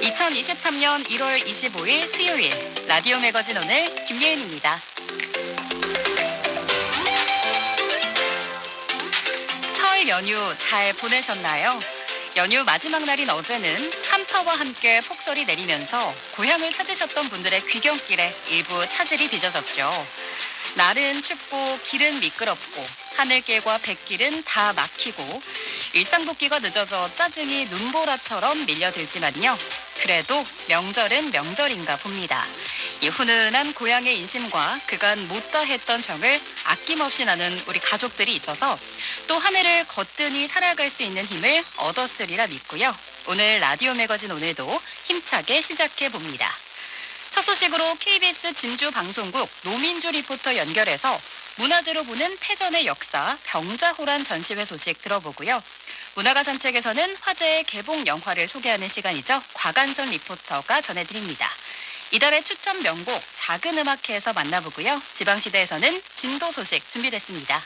(2023년 1월 25일) 수요일 라디오 매거진 오늘 김예은입니다. 설 연휴 잘 보내셨나요? 연휴 마지막 날인 어제는 한파와 함께 폭설이 내리면서 고향을 찾으셨던 분들의 귀경길에 일부 차질이 빚어졌죠. 날은 춥고 길은 미끄럽고 하늘길과 뱃길은 다 막히고 일상 복귀가 늦어져 짜증이 눈보라처럼 밀려들지만요. 그래도 명절은 명절인가 봅니다. 이 훈훈한 고향의 인심과 그간 못다 했던 정을 아낌없이 나눈 우리 가족들이 있어서 또 한 해를 거뜬히 살아갈 수 있는 힘을 얻었으리라 믿고요. 오늘 라디오 매거진 오늘도 힘차게 시작해 봅니다. 첫 소식으로 KBS 진주 방송국 노민주 리포터 연결해서 문화재로 보는 패전의 역사 병자호란 전시회 소식 들어보고요. 문화가 산책에서는 화제의 개봉 영화를 소개하는 시간이죠. 곽한선 리포터가 전해드립니다. 이달의 추천 명곡 작은 음악회에서 만나보고요. 지방시대에서는 진도 소식 준비됐습니다.